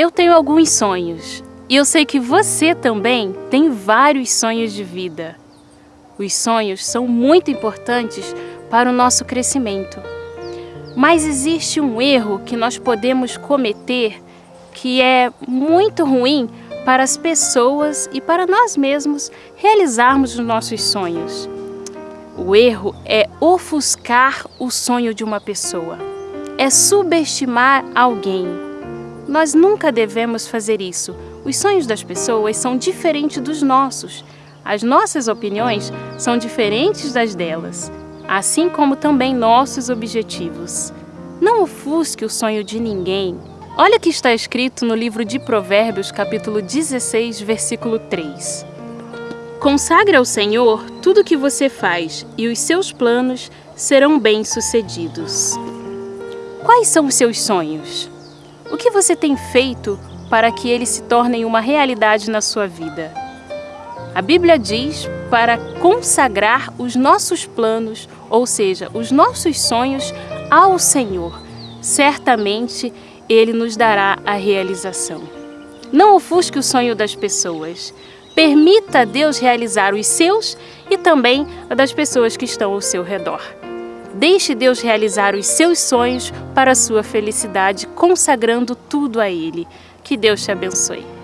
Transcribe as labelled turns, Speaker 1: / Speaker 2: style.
Speaker 1: Eu tenho alguns sonhos e eu sei que você também tem vários sonhos de vida. Os sonhos são muito importantes para o nosso crescimento. Mas existe um erro que nós podemos cometer que é muito ruim para as pessoas e para nós mesmos realizarmos os nossos sonhos. O erro é ofuscar o sonho de uma pessoa, é subestimar alguém. Nós nunca devemos fazer isso. Os sonhos das pessoas são diferentes dos nossos. As nossas opiniões são diferentes das delas, assim como também nossos objetivos. Não ofusque o sonho de ninguém. Olha o que está escrito no livro de Provérbios, capítulo 16, versículo 3. Consagre ao Senhor tudo o que você faz e os seus planos serão bem-sucedidos. Quais são os seus sonhos? O que você tem feito para que eles se tornem uma realidade na sua vida? A Bíblia diz para consagrar os nossos planos, ou seja, os nossos sonhos, ao Senhor. Certamente Ele nos dará a realização. Não ofusque o sonho das pessoas. Permita a Deus realizar os seus e também a das pessoas que estão ao seu redor. Deixe Deus realizar os seus sonhos para a sua felicidade, consagrando tudo a Ele. Que Deus te abençoe.